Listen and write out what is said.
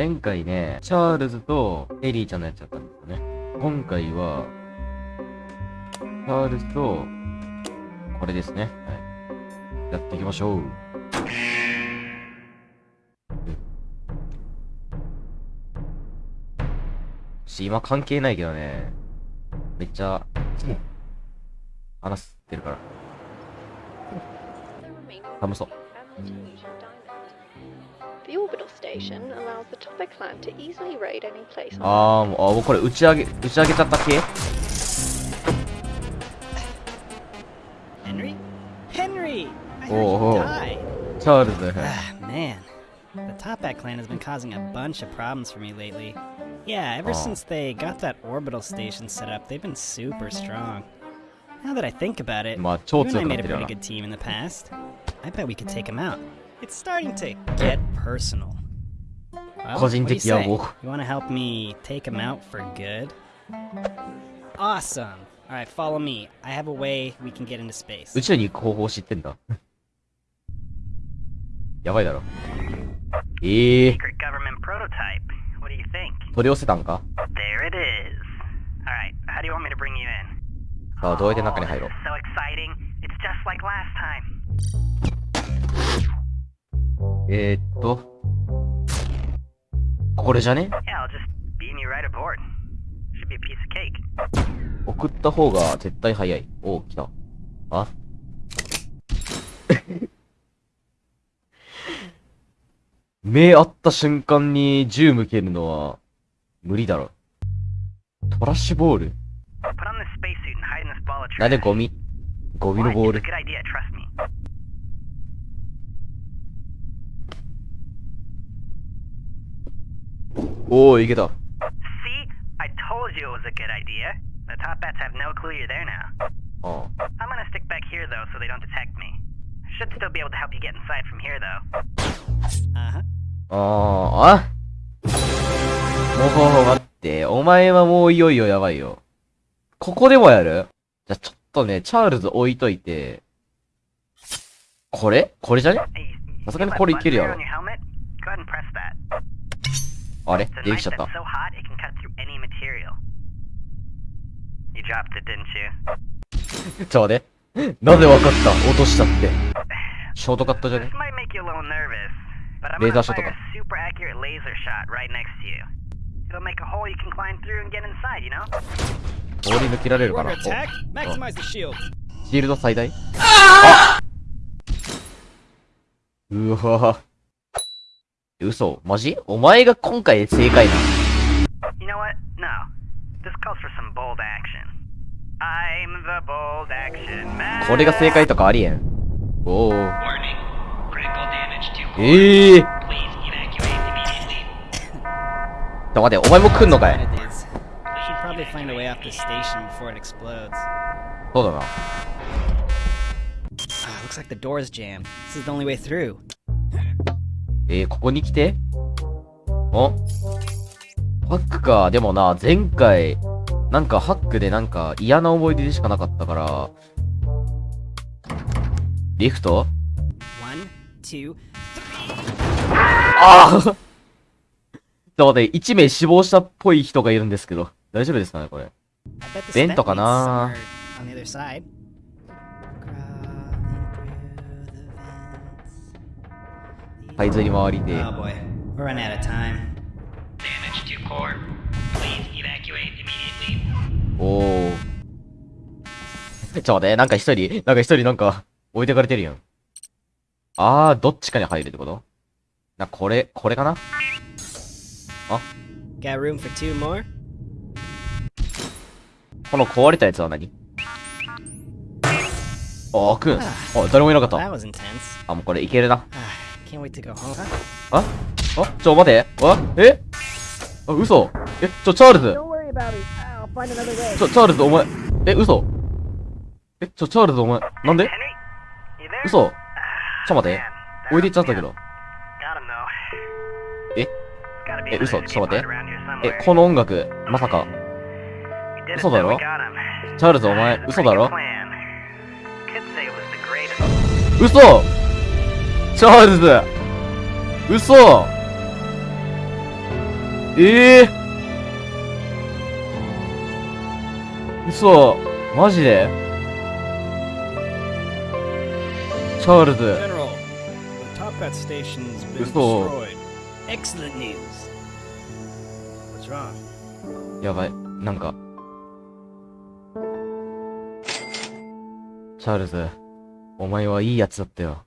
前回ね、チャールズとエリーちゃんのやつだったんですよね。今回は、チャールズと、これですね。はい。やっていきましょう。し、今関係ないけどね。めっちゃ、話してるから。寒そう。The orbital station allows the top Clan to easily raid any place. on the 뭐 그래 으쌰하게 으쌰하게 딱딱해. Henry, Henry, I heard oh, you died. Ah, man, the Topak clan has been causing a bunch of problems for me lately. Yeah, ever since they got that orbital station set up, they've been super strong. Now that I think about it, you and I made a pretty good team in the past. I bet we could take them out. It's starting to get personal. Well, 個人 what do you 的野 say? 望。 You want to help me take him out for good? Awesome. All right, follow me. I have a way we can get into space. 宇宙に行く方法知ってんだ。やばいだろ。ええー、 Secret government prototype. What do you think? 取り寄せたんか There it is. Alright, how do you want me to bring you in? さあ、どうやって中に入ろ Oh, う this is so exciting. It's just like last time. え、っと。これじゃね？送った方が絶対早い。おお、来た。あ？っ。目合った瞬間に銃向けるのは無理だろ。トラッシュボール？何でゴミ？ゴミのボール。おー、いけた。See? I told you it was a good idea. The top bats have no clue you're there now. あ I'm gonna stick back here though so they don't detect me. Should still be able to help you get inside from here though. Uh huh. あ。ああもう、待って。お前はもういよいよやばいよ。ここでもやるじゃ、ちょっとね、チャールズ置いといて。これこれじゃねさすがにこれいけるやろあれ？出てきちゃった？ちょうだ。なぜ分かった？落としたって。ショートカットじゃね？レーザーショットか。スーパーアキ、通り抜けられるかな？こうシールド最大？うわぁ。嘘マジお前が今回正解な You know what? No. This calls for some bold action. I'm the bold action man. これが正解とかありえん。おお。ええー。ょ、待って、お前も来んのかい.そうだな。Ah, looks like the door's jammed. This is the only way through. えー、ここに来て？お？ハックか。でもな、前回、なんかハックでなんか嫌な思い出でしかなかったから、リフト？ああちょっと待って、1名死亡したっぽい人がいるんですけど、大丈夫ですかね、これ？ベントかな？タイズに回りで。おお。ちょ、待って、なんか一人、なんか一人なんか置いてかれてるやん。あー、どっちかに入るってこと？な、これ、これかな？あ？この壊れたやつは何？あー、くん。あ、誰もいなかった。あ、もうこれいけるな。Ah, can't wait to go home. ああちょ、待て。あえあ、嘘。え、ちょ、チャールズ。ちょ、チャールズ、お前。え、嘘。え、ちょ、チャールズ、お前。なんで?嘘。ちょ、Ah, 待て。置いていっちゃったけど。え嘘。ちょ待って。えこの音楽、まさか。嘘だ.ろ.チャールズ、お前嘘だろ.嘘チャールズ。嘘。ええー、嘘。マジで？チャールズ。嘘。やばい。なんか。チャールズお前はいいやつだったよ。